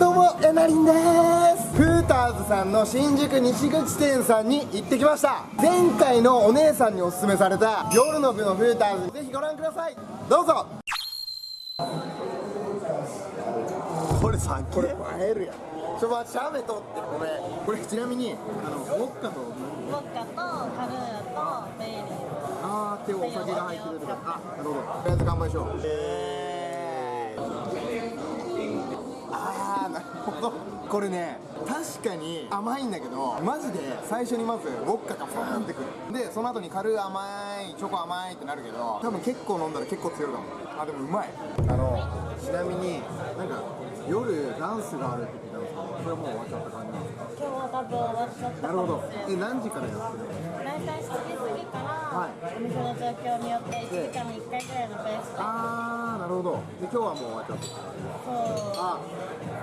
どうもえなりんです。フーターズさんの新宿西口店さんに行ってきました。前回のお姉さんにおすすめされた夜の部のフーターズぜひご覧ください。どうぞ。これさこれ映えるやん。ちょっと待ってシャメ取ってごめん。これちなみにあのウォッカとウォッカとカルーとベイリーあーってお酒が入ってるとかあなるほど。とりあえず乾杯しよう。えあーなるほど。これね確かに甘いんだけどマジで最初にまずウォッカがファーンってくる。でその後に軽い甘いチョコ甘いってなるけど多分結構飲んだら結構強いかも。あでもうまい。あのちなみになんか夜ダンスがあるって聞いたんですけどそれはもう終わっちゃった感じなんですか？今日は多分終わっちゃったかなるほど。え何時からやってるの？大体7時過ぎから、はい。お店の状況によって1時間に1回ぐらいのペースで。あーなるほど。で今日はもう終わっちゃった。そう。あ、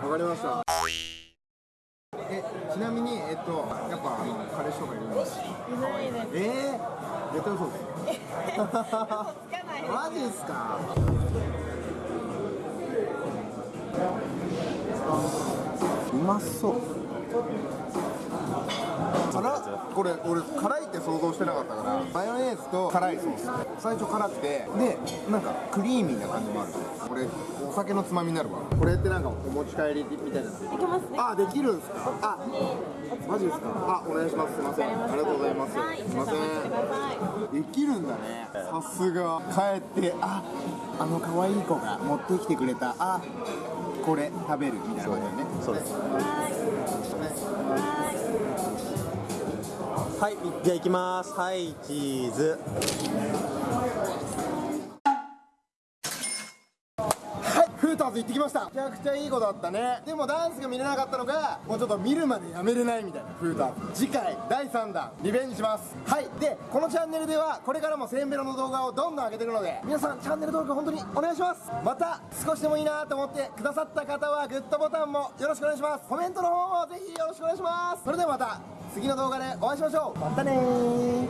わかりました。え、ちなみに、えっと、やっぱ、あの、彼氏とかいるんですか？いないですえー、絶対嘘です。マジですか？うまそう。辛これ俺辛いって想像してなかったからマヨネーズと辛いソース。最初辛くてでなんかクリーミーな感じもある。これお酒のつまみになるわ。これってなんかお持ち帰りみたいないけますね。あできるんですか？あマジですか？あお願いします。すいません。ありがとうございます。はい、すいません。できるんだね。さすが。帰ってああの可愛い子が持ってきてくれた。あこれ食べるみたいな感じだよね。そうですはい、じゃあ行きます。はい、チーズ。ターズ行ってきました。めちゃくちゃいい子だったね。でもダンスが見れなかったのがもうちょっと見るまでやめれないみたいな。フーターズ。次回第3弾リベンジします。はい。でこのチャンネルではこれからもせんべろの動画をどんどん上げていくので皆さんチャンネル登録本当にお願いします。また少しでもいいなと思ってくださった方はグッドボタンもよろしくお願いします。コメントの方もぜひよろしくお願いします。それではまた次の動画でお会いしましょう。またねー